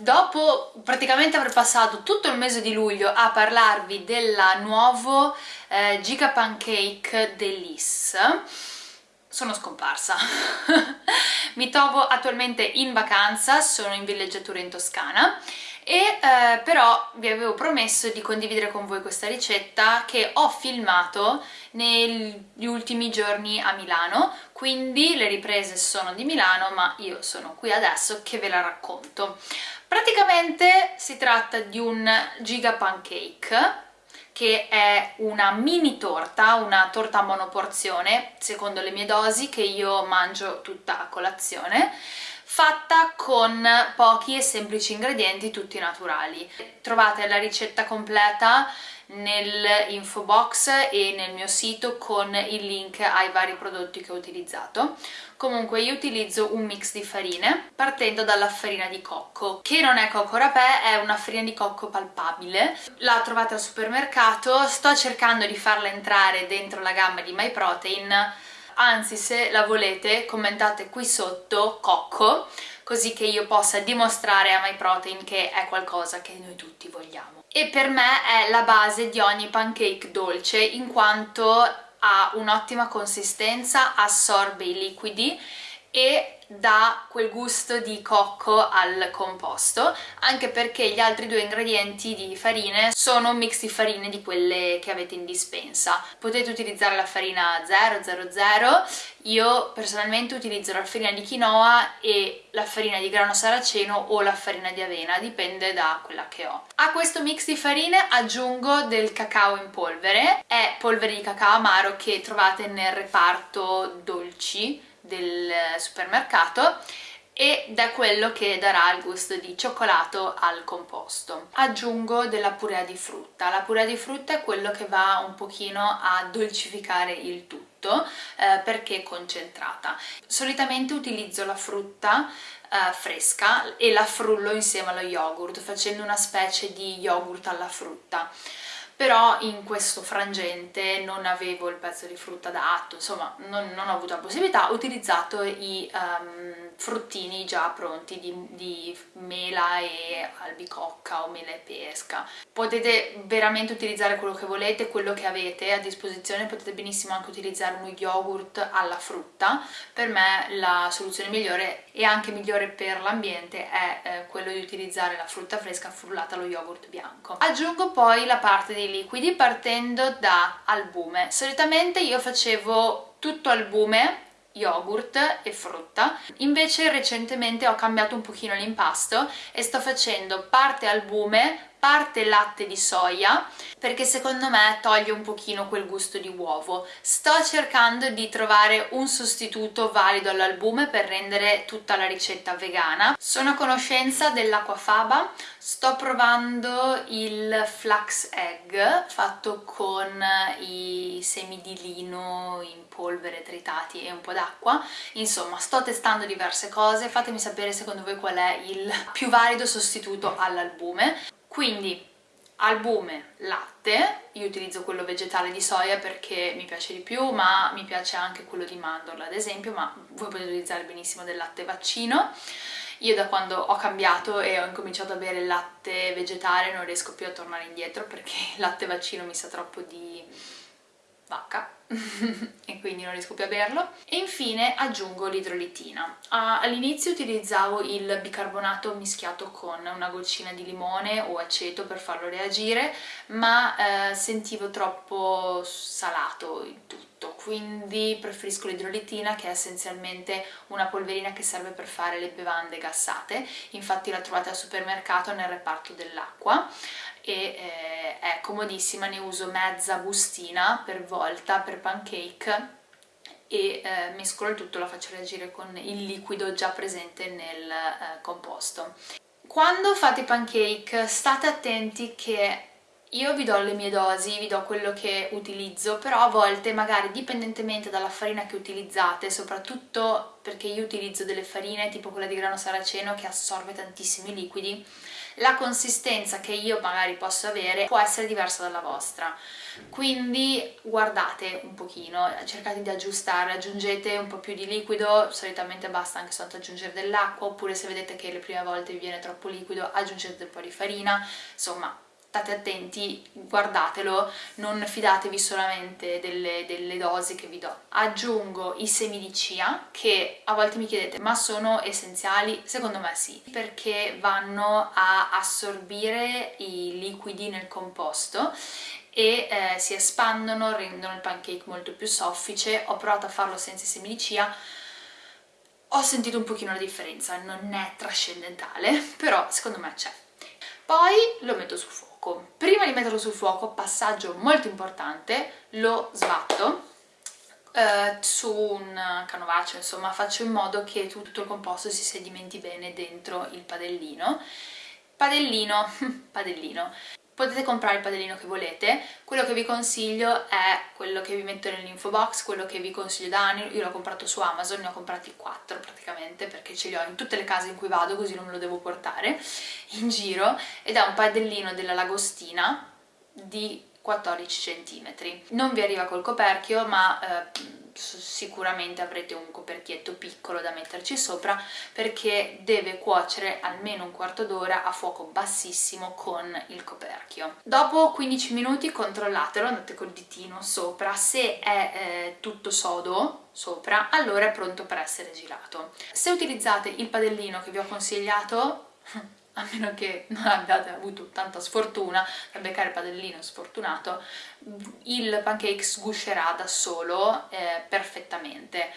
dopo praticamente aver passato tutto il mese di luglio a parlarvi del nuovo eh, Giga Pancake Delice sono scomparsa. Mi trovo attualmente in vacanza, sono in villeggiatura in Toscana e eh, però vi avevo promesso di condividere con voi questa ricetta che ho filmato negli ultimi giorni a Milano, quindi le riprese sono di Milano ma io sono qui adesso che ve la racconto. Praticamente si tratta di un giga pancake che è una mini torta, una torta a monoporzione, secondo le mie dosi, che io mangio tutta a colazione, fatta con pochi e semplici ingredienti tutti naturali. Trovate la ricetta completa nell'info box e nel mio sito con il link ai vari prodotti che ho utilizzato. Comunque io utilizzo un mix di farine partendo dalla farina di cocco, che non è cocco rapè, è una farina di cocco palpabile. La trovate al supermercato, sto cercando di farla entrare dentro la gamma di MyProtein, anzi se la volete commentate qui sotto cocco, così che io possa dimostrare a MyProtein che è qualcosa che noi tutti vogliamo e per me è la base di ogni pancake dolce in quanto ha un'ottima consistenza, assorbe i liquidi e dà quel gusto di cocco al composto anche perché gli altri due ingredienti di farine sono un mix di farine di quelle che avete in dispensa. Potete utilizzare la farina 000 io personalmente utilizzo la farina di quinoa e la farina di grano saraceno o la farina di avena, dipende da quella che ho. A questo mix di farine aggiungo del cacao in polvere, è polvere di cacao amaro che trovate nel reparto dolci del supermercato ed è quello che darà il gusto di cioccolato al composto. Aggiungo della purea di frutta. La purea di frutta è quello che va un pochino a dolcificare il tutto eh, perché concentrata. Solitamente utilizzo la frutta eh, fresca e la frullo insieme allo yogurt facendo una specie di yogurt alla frutta però in questo frangente non avevo il pezzo di frutta adatto, insomma non, non ho avuto la possibilità, ho utilizzato i um, fruttini già pronti di, di, mela e albicocca o mela e pesca. Potete veramente utilizzare quello che volete, quello che avete a disposizione, potete benissimo anche utilizzare uno yogurt alla frutta, per me la soluzione migliore e anche migliore per l'ambiente è eh, quello di utilizzare la frutta fresca frullata allo yogurt bianco. Aggiungo poi la parte dei liquidi partendo da albume. Solitamente io facevo tutto albume yogurt e frutta invece recentemente ho cambiato un pochino l'impasto e sto facendo parte albume parte latte di soia perché secondo me toglie un pochino quel gusto di uovo. Sto cercando di trovare un sostituto valido all'albume per rendere tutta la ricetta vegana. Sono a conoscenza dell'acquafaba, sto provando il flax egg fatto con i semi di lino in polvere tritati e un po' d'acqua. Insomma, sto testando diverse cose, fatemi sapere secondo voi qual è il più valido sostituto all'albume quindi albume, latte, io utilizzo quello vegetale di soia perché mi piace di più, ma mi piace anche quello di mandorla ad esempio, ma voi potete utilizzare benissimo del latte vaccino. Io da quando ho cambiato e ho incominciato a bere il latte vegetale non riesco più a tornare indietro perché il latte vaccino mi sa troppo di vacca. E quindi non riesco più a berlo. E infine aggiungo l'idrolitina. All'inizio utilizzavo il bicarbonato mischiato con una goccina di limone o aceto per farlo reagire ma eh, sentivo troppo salato il tutto. Quindi preferisco l'idrolitina che è essenzialmente una polverina che serve per fare le bevande gassate. Infatti la trovate al supermercato nel reparto dell'acqua e eh, è comodissima, ne uso mezza bustina per volta per pancake e eh, mescolo il tutto, la faccio reagire con il liquido già presente nel eh, composto. Quando fate pancake state attenti che io vi do le mie dosi, vi do quello che utilizzo, però a volte magari dipendentemente dalla farina che utilizzate, soprattutto perché io utilizzo delle farine tipo quella di grano saraceno che assorbe tantissimi liquidi, la consistenza che io magari posso avere può essere diversa dalla vostra. Quindi guardate un pochino, cercate di aggiustare, aggiungete un po' più di liquido, solitamente basta anche soltanto aggiungere dell'acqua, oppure se vedete che le prime volte vi viene troppo liquido aggiungete un po' di farina, insomma state attenti, guardatelo, non fidatevi solamente delle, delle, dosi che vi do. Aggiungo i semi di chia che a volte mi chiedete ma sono essenziali? Secondo me sì, perché vanno a assorbire i liquidi nel composto e eh, si espandono, rendono il pancake molto più soffice. Ho provato a farlo senza i semi di chia, ho sentito un pochino la differenza, non è trascendentale, però secondo me c'è. Poi lo metto sul fuoco. Prima di metterlo sul fuoco, passaggio molto importante, lo sbatto eh, su un canovaccio, insomma faccio in modo che tutto il composto si sedimenti bene dentro il padellino. Padellino, padellino, potete comprare il padellino che volete, quello che vi consiglio è quello che vi metto nell'info box, quello che vi consiglio da anni, io l'ho comprato su Amazon, ne ho comprati 4 praticamente perché ce li ho in tutte le case in cui vado così non me lo devo portare in giro ed è un padellino della Lagostina di 14 cm. Non vi arriva col coperchio ma eh, sicuramente avrete un coperchietto piccolo da metterci sopra perché deve cuocere almeno un quarto d'ora a fuoco bassissimo con il coperchio. Dopo 15 minuti controllatelo, andate col ditino sopra, se è eh, tutto sodo sopra allora è pronto per essere girato. Se utilizzate il padellino che vi ho consigliato a meno che non abbiate avuto tanta sfortuna a beccare il padellino sfortunato, il pancake sguscerà da solo eh, perfettamente.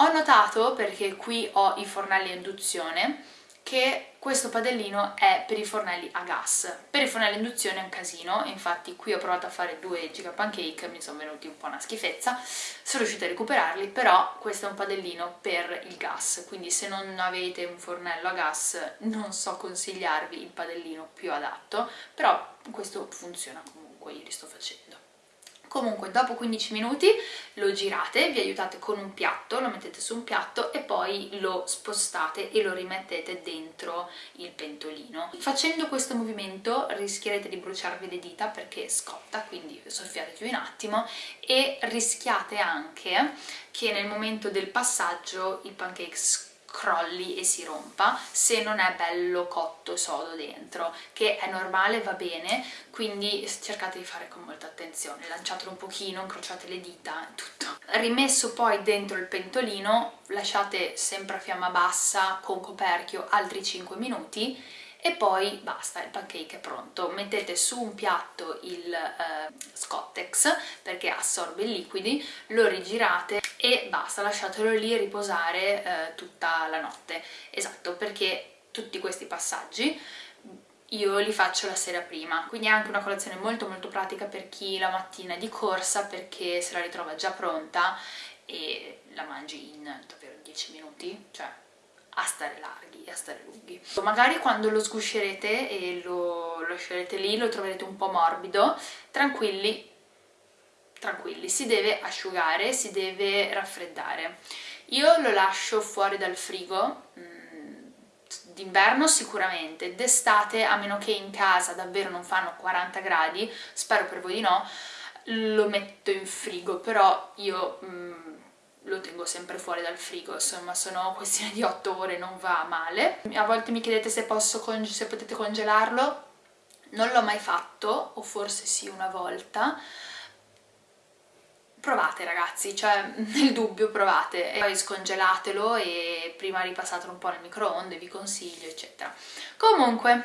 Ho notato, perché qui ho i fornelli a induzione, che questo padellino è per i fornelli a gas. Per i fornelli a induzione è un casino, infatti qui ho provato a fare due giga pancake, mi sono venuti un po' una schifezza, sono riuscita a recuperarli, però questo è un padellino per il gas, quindi se non avete un fornello a gas non so consigliarvi il padellino più adatto, però questo funziona comunque, io li sto facendo. Comunque dopo 15 minuti lo girate, vi aiutate con un piatto, lo mettete su un piatto e poi lo spostate e lo rimettete dentro il pentolino. Facendo questo movimento rischierete di bruciarvi le dita perché scotta, quindi soffiate più un attimo e rischiate anche che nel momento del passaggio il pancake crolli e si rompa se non è bello cotto sodo dentro che è normale, va bene quindi cercate di fare con molta attenzione lanciatelo un pochino, incrociate le dita tutto. Rimesso poi dentro il pentolino lasciate sempre a fiamma bassa con coperchio altri 5 minuti e poi basta, il pancake è pronto. Mettete su un piatto il eh, Scottex perché assorbe i liquidi, lo rigirate e basta, lasciatelo lì riposare eh, tutta la notte. Esatto, perché tutti questi passaggi io li faccio la sera prima, quindi è anche una colazione molto molto pratica per chi la mattina è di corsa perché se la ritrova già pronta e la mangi in davvero 10 minuti, cioè a stare larghi e a stare lunghi. Magari quando lo sguscerete e lo lascerete lì lo troverete un po' morbido, tranquilli, tranquilli, si deve asciugare, si deve raffreddare. Io lo lascio fuori dal frigo, mm, d'inverno sicuramente, d'estate a meno che in casa davvero non fanno 40 gradi, spero per voi di no, lo metto in frigo, però io... Mm, lo tengo sempre fuori dal frigo, insomma sono questione di 8 ore, non va male. A volte mi chiedete se, se potete congelarlo, non l'ho mai fatto, o forse sì una volta, provate ragazzi, cioè nel dubbio provate, e poi scongelatelo e prima ripassatelo un po' nel microonde, vi consiglio eccetera. Comunque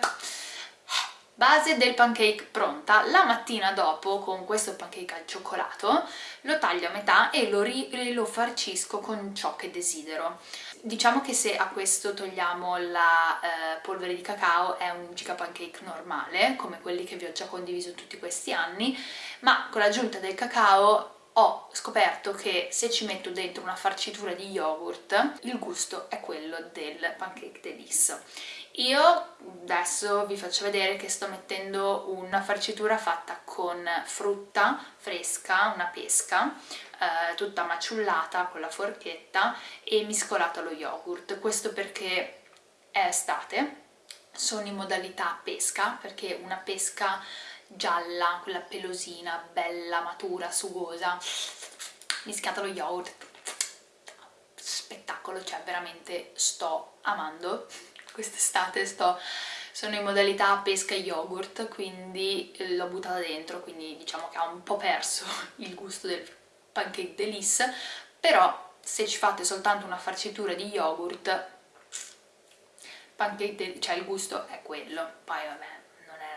base del pancake pronta, la mattina dopo con questo pancake al cioccolato lo taglio a metà e lo, lo farcisco con ciò che desidero. Diciamo che se a questo togliamo la eh, polvere di cacao è un giga pancake normale, come quelli che vi ho già condiviso tutti questi anni, ma con l'aggiunta del cacao ho scoperto che se ci metto dentro una farcitura di yogurt il gusto è quello del pancake delice io adesso vi faccio vedere che sto mettendo una farcitura fatta con frutta fresca, una pesca, eh, tutta maciullata con la forchetta e miscolata allo yogurt. Questo perché è estate, sono in modalità pesca, perché una pesca gialla, quella pelosina, bella, matura, sugosa, mischiata allo yogurt, spettacolo, cioè veramente sto amando quest'estate, sto sono in modalità pesca yogurt, quindi l'ho buttata dentro, quindi diciamo che ha un po' perso il gusto del pancake delice, però se ci fate soltanto una farcitura di yogurt, pancake cioè il gusto è quello, poi vabbè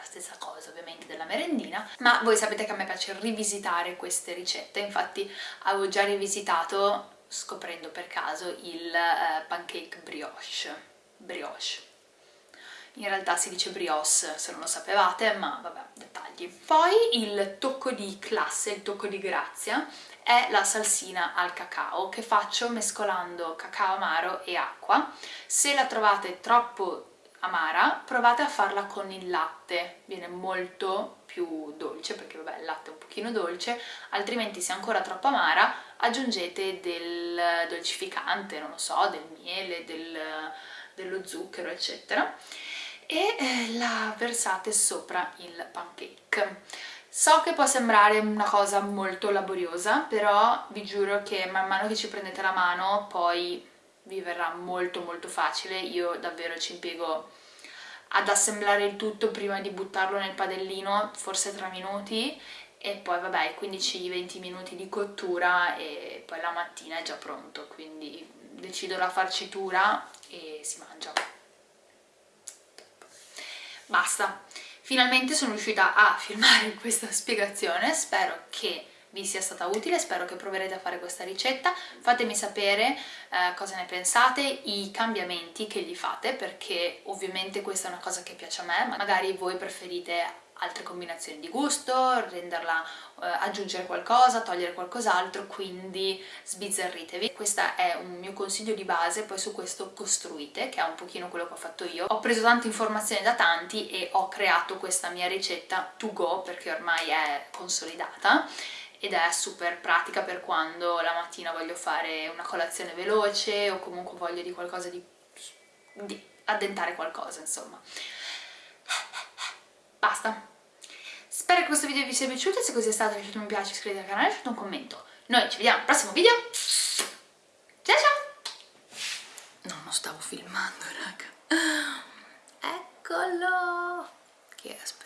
stessa cosa ovviamente della merendina, ma voi sapete che a me piace rivisitare queste ricette, infatti avevo già rivisitato scoprendo per caso il uh, pancake brioche, brioche in realtà si dice brioche se non lo sapevate, ma vabbè, dettagli. Poi il tocco di classe, il tocco di grazia, è la salsina al cacao che faccio mescolando cacao amaro e acqua. Se la trovate troppo amara, provate a farla con il latte, viene molto più dolce perché vabbè il latte è un pochino dolce, altrimenti se è ancora troppo amara aggiungete del dolcificante, non lo so, del miele, del, dello zucchero eccetera e eh, la versate sopra il pancake. So che può sembrare una cosa molto laboriosa, però vi giuro che man mano che ci prendete la mano poi vi verrà molto molto facile, io davvero ci impiego ad assemblare il tutto prima di buttarlo nel padellino, forse 3 minuti, e poi vabbè 15-20 minuti di cottura e poi la mattina è già pronto, quindi decido la farcitura e si mangia. Basta. Finalmente sono riuscita a filmare questa spiegazione. Spero che vi sia stata utile, spero che proverete a fare questa ricetta, fatemi sapere eh, cosa ne pensate, i cambiamenti che gli fate, perché ovviamente questa è una cosa che piace a me, magari voi preferite altre combinazioni di gusto, renderla, eh, aggiungere qualcosa, togliere qualcos'altro, quindi sbizzarritevi. Questo è un mio consiglio di base, poi su questo costruite, che è un pochino quello che ho fatto io. Ho preso tante informazioni da tanti e ho creato questa mia ricetta to go, perché ormai è consolidata, ed è super pratica per quando la mattina voglio fare una colazione veloce o comunque voglio di qualcosa di, di addentare qualcosa, insomma. Basta. Spero che questo video vi sia piaciuto se così è stato lasciate un piace, iscrivetevi al canale e lasciate un commento. Noi ci vediamo al prossimo video. Ciao ciao. No, non stavo filmando raga. Eccolo. Che aspetta